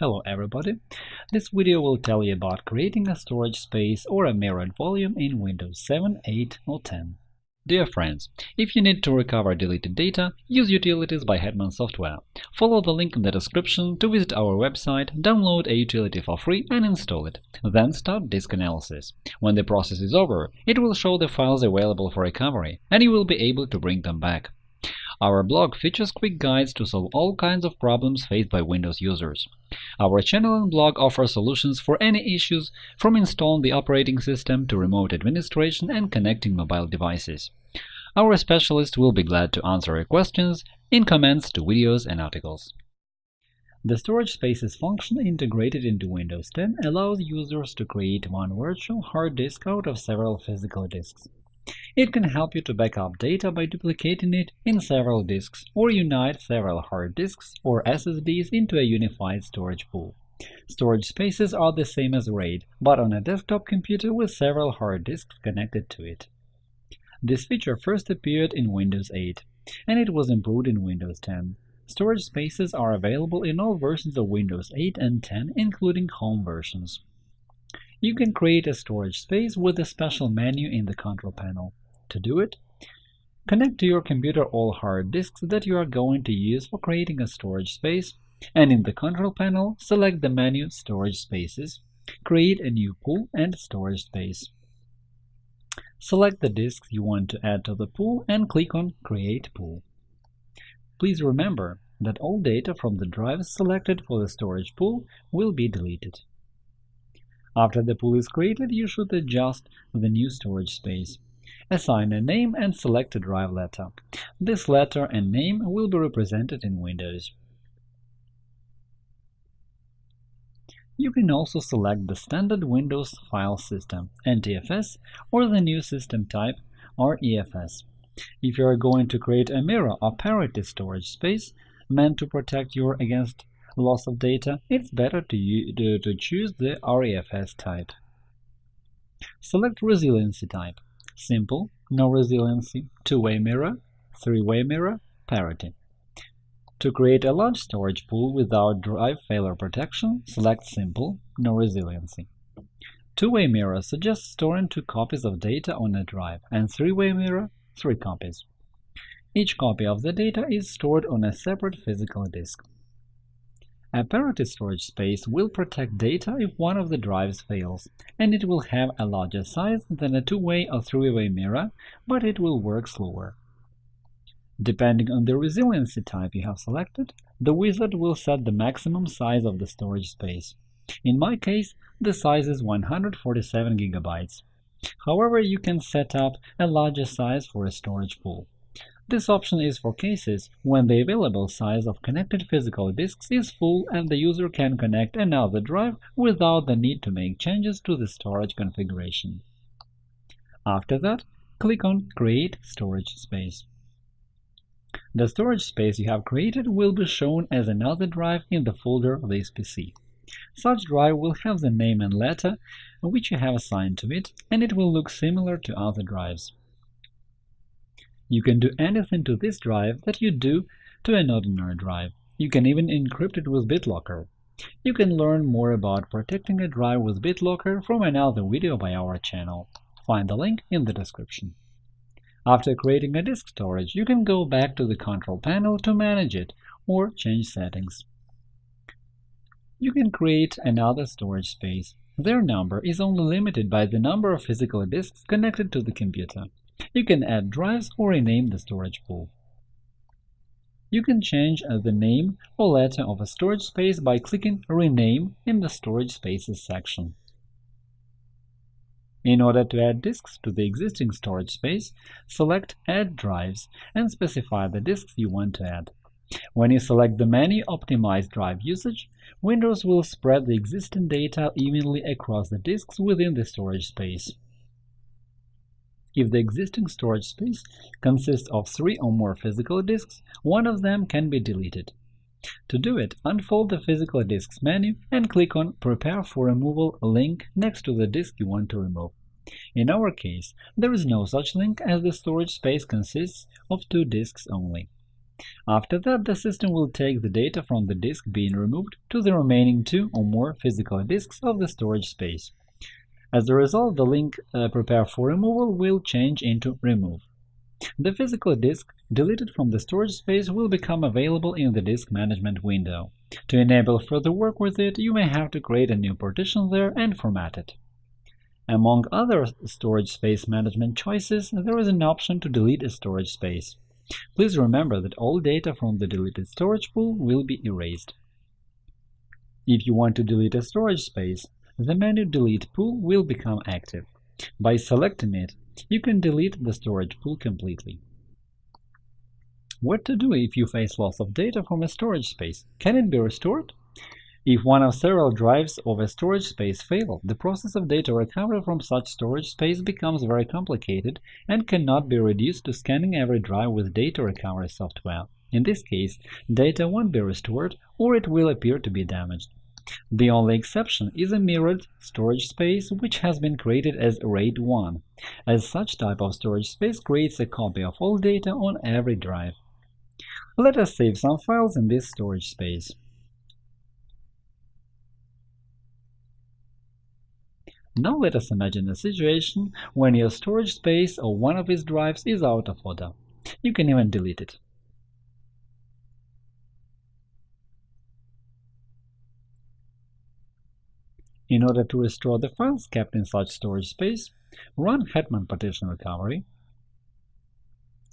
Hello everybody! This video will tell you about creating a storage space or a mirrored volume in Windows 7, 8 or 10. Dear friends, if you need to recover deleted data, use utilities by Hetman Software. Follow the link in the description to visit our website, download a utility for free and install it. Then start disk analysis. When the process is over, it will show the files available for recovery, and you will be able to bring them back. Our blog features quick guides to solve all kinds of problems faced by Windows users. Our channel and blog offer solutions for any issues, from installing the operating system to remote administration and connecting mobile devices. Our specialists will be glad to answer your questions in comments to videos and articles. The Storage Spaces function integrated into Windows 10 allows users to create one virtual hard disk out of several physical disks. It can help you to back up data by duplicating it in several disks, or unite several hard disks or SSDs into a unified storage pool. Storage spaces are the same as RAID, but on a desktop computer with several hard disks connected to it. This feature first appeared in Windows 8, and it was improved in Windows 10. Storage spaces are available in all versions of Windows 8 and 10, including home versions. You can create a storage space with a special menu in the control panel. To do it, connect to your computer all hard disks that you are going to use for creating a storage space, and in the control panel, select the menu Storage Spaces, create a new pool and storage space. Select the disks you want to add to the pool and click on Create Pool. Please remember that all data from the drives selected for the storage pool will be deleted. After the pool is created, you should adjust the new storage space. Assign a name and select a drive letter. This letter and name will be represented in Windows. You can also select the standard Windows file system NTFS or the new system type REFS. If you are going to create a mirror or parity storage space meant to protect you against loss of data, it's better to, to, to choose the REFS type. Select Resiliency type – Simple, no resiliency, two-way mirror, three-way mirror, parity. To create a large storage pool without drive failure protection, select Simple, no resiliency. Two-way mirror suggests storing two copies of data on a drive, and three-way mirror – three copies. Each copy of the data is stored on a separate physical disk. A parity storage space will protect data if one of the drives fails, and it will have a larger size than a two-way or three-way mirror, but it will work slower. Depending on the resiliency type you have selected, the wizard will set the maximum size of the storage space. In my case, the size is 147 GB. However, you can set up a larger size for a storage pool. This option is for cases when the available size of connected physical disks is full and the user can connect another drive without the need to make changes to the storage configuration. After that, click on Create storage space. The storage space you have created will be shown as another drive in the folder of This PC. Such drive will have the name and letter which you have assigned to it, and it will look similar to other drives. You can do anything to this drive that you do to an ordinary drive. You can even encrypt it with BitLocker. You can learn more about protecting a drive with BitLocker from another video by our channel. Find the link in the description. After creating a disk storage, you can go back to the control panel to manage it or change settings. You can create another storage space. Their number is only limited by the number of physical disks connected to the computer. You can add drives or rename the storage pool. You can change uh, the name or letter of a storage space by clicking Rename in the Storage Spaces section. In order to add disks to the existing storage space, select Add drives and specify the disks you want to add. When you select the menu Optimize drive usage, Windows will spread the existing data evenly across the disks within the storage space. If the existing storage space consists of three or more physical disks, one of them can be deleted. To do it, unfold the Physical Disks menu and click on Prepare for Removal link next to the disk you want to remove. In our case, there is no such link as the storage space consists of two disks only. After that, the system will take the data from the disk being removed to the remaining two or more physical disks of the storage space. As a result, the link uh, Prepare for removal will change into Remove. The physical disk deleted from the storage space will become available in the disk management window. To enable further work with it, you may have to create a new partition there and format it. Among other storage space management choices, there is an option to delete a storage space. Please remember that all data from the deleted storage pool will be erased. If you want to delete a storage space, the menu Delete Pool will become active. By selecting it, you can delete the storage pool completely. What to do if you face loss of data from a storage space? Can it be restored? If one of several drives of a storage space fail, the process of data recovery from such storage space becomes very complicated and cannot be reduced to scanning every drive with data recovery software. In this case, data won't be restored or it will appear to be damaged. The only exception is a mirrored storage space which has been created as RAID 1, as such type of storage space creates a copy of all data on every drive. Let us save some files in this storage space. Now let us imagine a situation when your storage space or one of its drives is out of order. You can even delete it. In order to restore the files kept in such storage space, run Hetman Partition Recovery.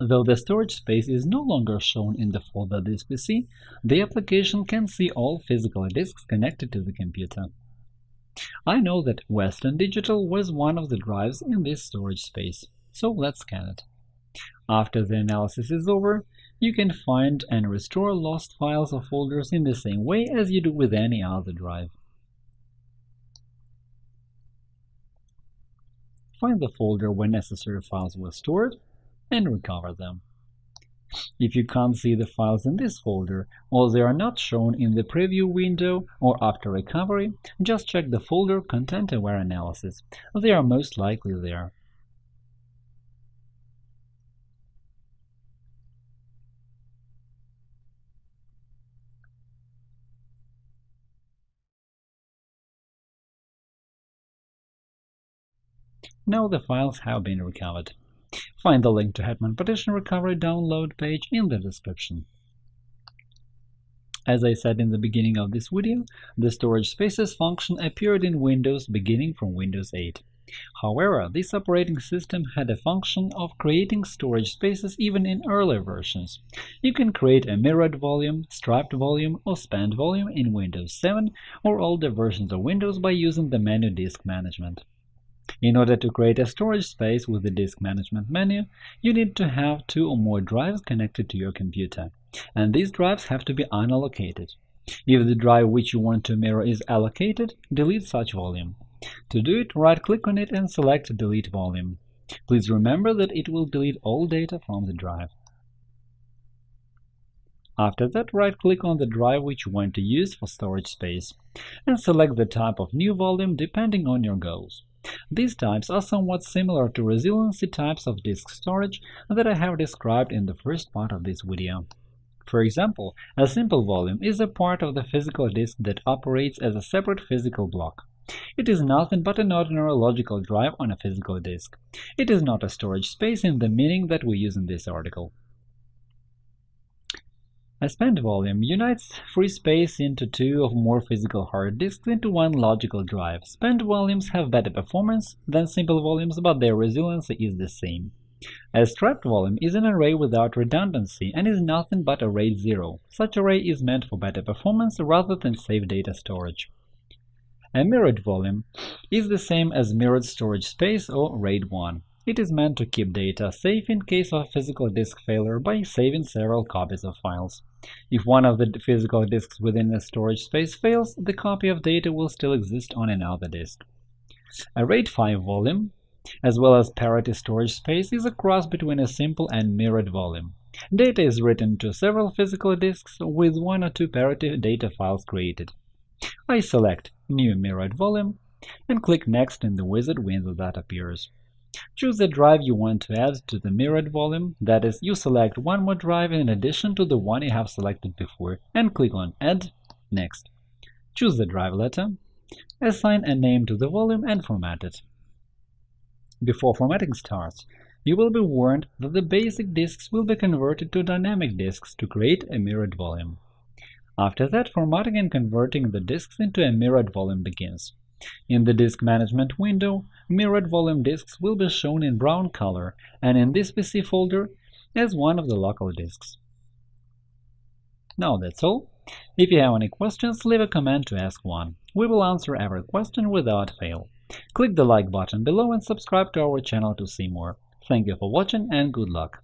Though the storage space is no longer shown in the folder This PC, the application can see all physical disks connected to the computer. I know that Western Digital was one of the drives in this storage space, so let's scan it. After the analysis is over, you can find and restore lost files or folders in the same way as you do with any other drive. Find the folder where necessary files were stored, and recover them. If you can't see the files in this folder, or they are not shown in the preview window or after recovery, just check the folder Content-Aware Analysis. They are most likely there. Now the files have been recovered. Find the link to Hetman Partition Recovery download page in the description. As I said in the beginning of this video, the storage spaces function appeared in Windows beginning from Windows 8. However, this operating system had a function of creating storage spaces even in earlier versions. You can create a mirrored volume, striped volume, or spanned volume in Windows 7 or older versions of Windows by using the menu Disk Management. In order to create a storage space with the Disk Management menu, you need to have two or more drives connected to your computer, and these drives have to be unallocated. If the drive which you want to mirror is allocated, delete such volume. To do it, right-click on it and select Delete volume. Please remember that it will delete all data from the drive. After that, right-click on the drive which you want to use for storage space, and select the type of new volume depending on your goals. These types are somewhat similar to resiliency types of disk storage that I have described in the first part of this video. For example, a simple volume is a part of the physical disk that operates as a separate physical block. It is nothing but an ordinary logical drive on a physical disk. It is not a storage space in the meaning that we use in this article. A spanned volume unites free space into two or more physical hard disks into one logical drive. Spanned volumes have better performance than simple volumes, but their resiliency is the same. A striped volume is an array without redundancy and is nothing but a RAID 0. Such array is meant for better performance rather than safe data storage. A mirrored volume is the same as mirrored storage space or RAID 1. It is meant to keep data safe in case of physical disk failure by saving several copies of files. If one of the physical disks within a storage space fails, the copy of data will still exist on another disk. A RAID 5 volume, as well as parity storage space, is a cross between a simple and mirrored volume. Data is written to several physical disks with one or two parity data files created. I select New Mirrored Volume and click Next in the wizard window that appears. Choose the drive you want to add to the mirrored volume, that is, you select one more drive in addition to the one you have selected before, and click on Add, Next. Choose the drive letter, assign a name to the volume and format it. Before formatting starts, you will be warned that the basic disks will be converted to dynamic disks to create a mirrored volume. After that, formatting and converting the disks into a mirrored volume begins. In the Disk Management window, mirrored volume disks will be shown in brown color and in this PC folder as one of the local disks. Now that's all. If you have any questions, leave a comment to ask one. We will answer every question without fail. Click the like button below and subscribe to our channel to see more. Thank you for watching and good luck!